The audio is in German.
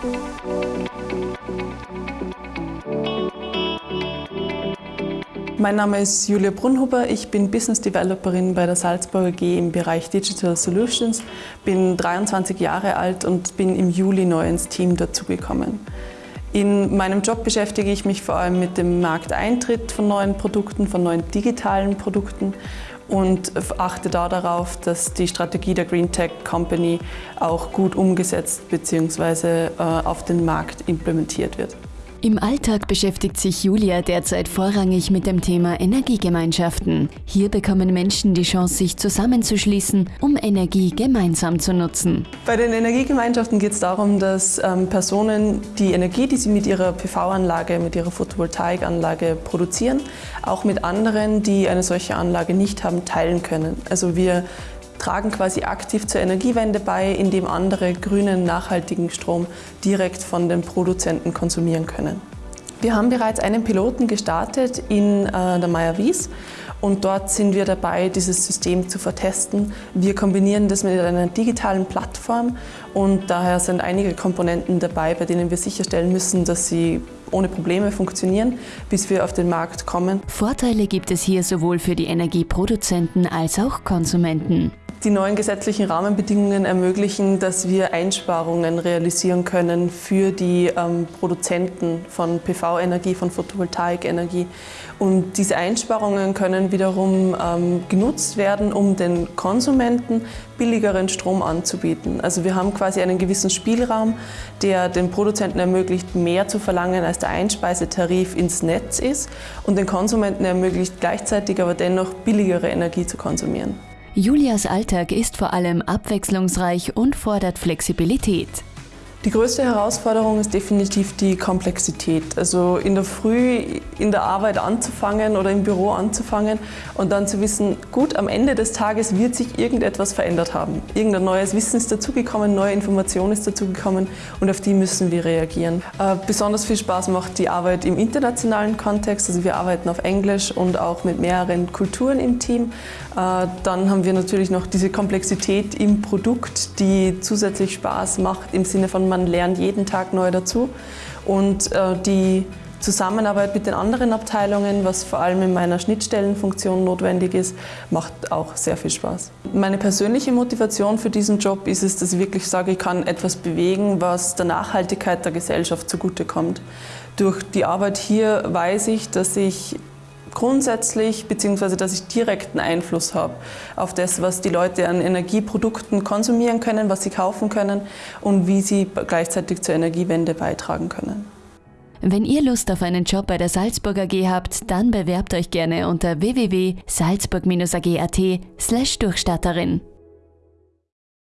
Mein Name ist Julia Brunhuber, ich bin Business Developerin bei der Salzburger G im Bereich Digital Solutions, bin 23 Jahre alt und bin im Juli neu ins Team dazugekommen. In meinem Job beschäftige ich mich vor allem mit dem Markteintritt von neuen Produkten, von neuen digitalen Produkten und achte da darauf, dass die Strategie der Green Tech Company auch gut umgesetzt bzw. Äh, auf den Markt implementiert wird. Im Alltag beschäftigt sich Julia derzeit vorrangig mit dem Thema Energiegemeinschaften. Hier bekommen Menschen die Chance, sich zusammenzuschließen, um Energie gemeinsam zu nutzen. Bei den Energiegemeinschaften geht es darum, dass ähm, Personen die Energie, die sie mit ihrer PV-Anlage, mit ihrer Photovoltaikanlage produzieren, auch mit anderen, die eine solche Anlage nicht haben, teilen können. Also wir tragen quasi aktiv zur Energiewende bei, indem andere grünen, nachhaltigen Strom direkt von den Produzenten konsumieren können. Wir haben bereits einen Piloten gestartet in äh, der Meier-Wies und dort sind wir dabei, dieses System zu vertesten. Wir kombinieren das mit einer digitalen Plattform und daher sind einige Komponenten dabei, bei denen wir sicherstellen müssen, dass sie ohne Probleme funktionieren, bis wir auf den Markt kommen. Vorteile gibt es hier sowohl für die Energieproduzenten als auch Konsumenten. Die neuen gesetzlichen Rahmenbedingungen ermöglichen, dass wir Einsparungen realisieren können für die ähm, Produzenten von PV-Energie, von Photovoltaikenergie. Und diese Einsparungen können wiederum ähm, genutzt werden, um den Konsumenten billigeren Strom anzubieten. Also wir haben quasi einen gewissen Spielraum, der den Produzenten ermöglicht, mehr zu verlangen, als der Einspeisetarif ins Netz ist und den Konsumenten ermöglicht, gleichzeitig aber dennoch billigere Energie zu konsumieren. Julias Alltag ist vor allem abwechslungsreich und fordert Flexibilität. Die größte Herausforderung ist definitiv die Komplexität. Also in der Früh in der Arbeit anzufangen oder im Büro anzufangen und dann zu wissen, gut, am Ende des Tages wird sich irgendetwas verändert haben. Irgendein neues Wissen ist dazugekommen, neue Information ist dazugekommen und auf die müssen wir reagieren. Äh, besonders viel Spaß macht die Arbeit im internationalen Kontext. Also wir arbeiten auf Englisch und auch mit mehreren Kulturen im Team. Äh, dann haben wir natürlich noch diese Komplexität im Produkt, die zusätzlich Spaß macht im Sinne von man lernt jeden Tag neu dazu. Und äh, die Zusammenarbeit mit den anderen Abteilungen, was vor allem in meiner Schnittstellenfunktion notwendig ist, macht auch sehr viel Spaß. Meine persönliche Motivation für diesen Job ist es, dass ich wirklich sage, ich kann etwas bewegen, was der Nachhaltigkeit der Gesellschaft zugutekommt. Durch die Arbeit hier weiß ich, dass ich grundsätzlich bzw. dass ich direkten Einfluss habe auf das, was die Leute an Energieprodukten konsumieren können, was sie kaufen können und wie sie gleichzeitig zur Energiewende beitragen können. Wenn ihr Lust auf einen Job bei der Salzburger AG habt, dann bewerbt euch gerne unter www.salzburg-ag.at/durchstatterin.